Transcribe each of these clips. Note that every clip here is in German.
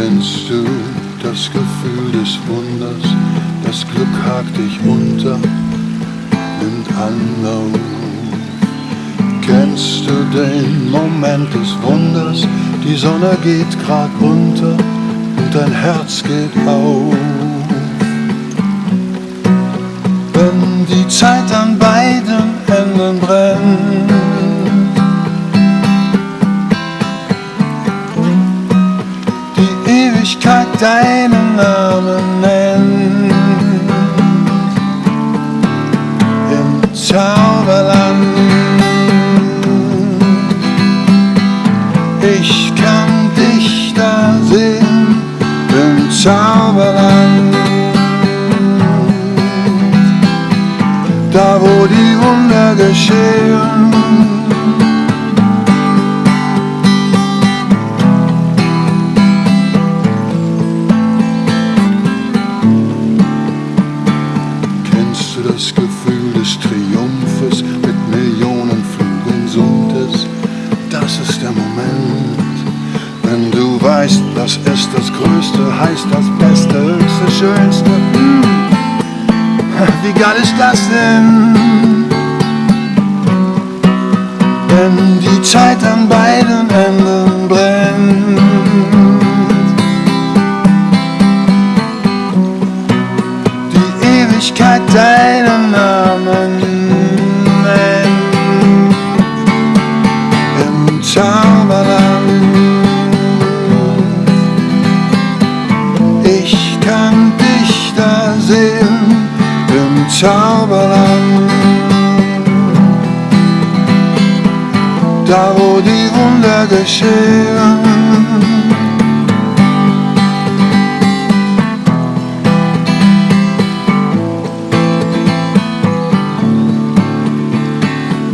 Kennst du das Gefühl des Wunders? Das Glück hakt dich unter, nimmt Anlauf. Kennst du den Moment des Wunders? Die Sonne geht grad unter und dein Herz geht auf. Wenn die Zeit deinen Namen nennt, im Zauberland. Ich kann dich da sehen, im Zauberland. Da wo die Wunder geschehen. Du das Gefühl des Triumphes mit Millionen Flügeln summt es? Das ist der Moment, wenn du weißt, das ist das Größte, heißt das Beste, Höchste, Schönste. Hm. Wie geil ist das denn? Wenn die Zeit an beiden Enden Zauberland. Da wo die Wunder geschehen.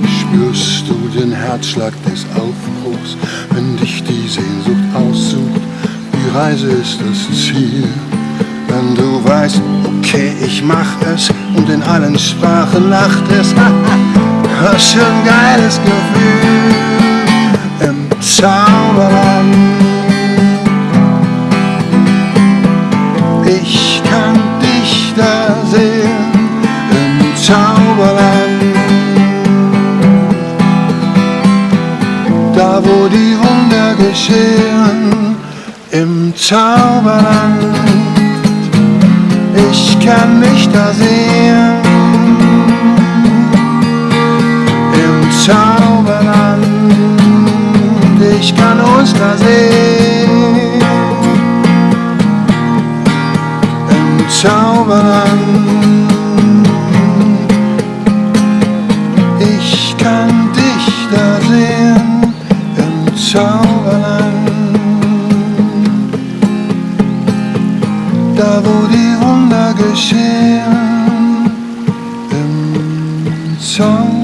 Spürst du den Herzschlag des Aufbruchs, wenn dich die Sehnsucht aussucht? Die Reise ist das Ziel. Wenn du weißt, okay, ich mach es und in allen Sprachen lacht es. Was für ein geiles Gefühl im Zauberland. Ich kann dich da sehen im Zauberland. Da wo die Wunder geschehen im Zauberland. Ich kann mich da sehen im Zauberland. Ich kann uns da sehen im Zauberland. Ich kann dich da sehen im Zauberland. Da wo die Wunder geschehen im Zauberland.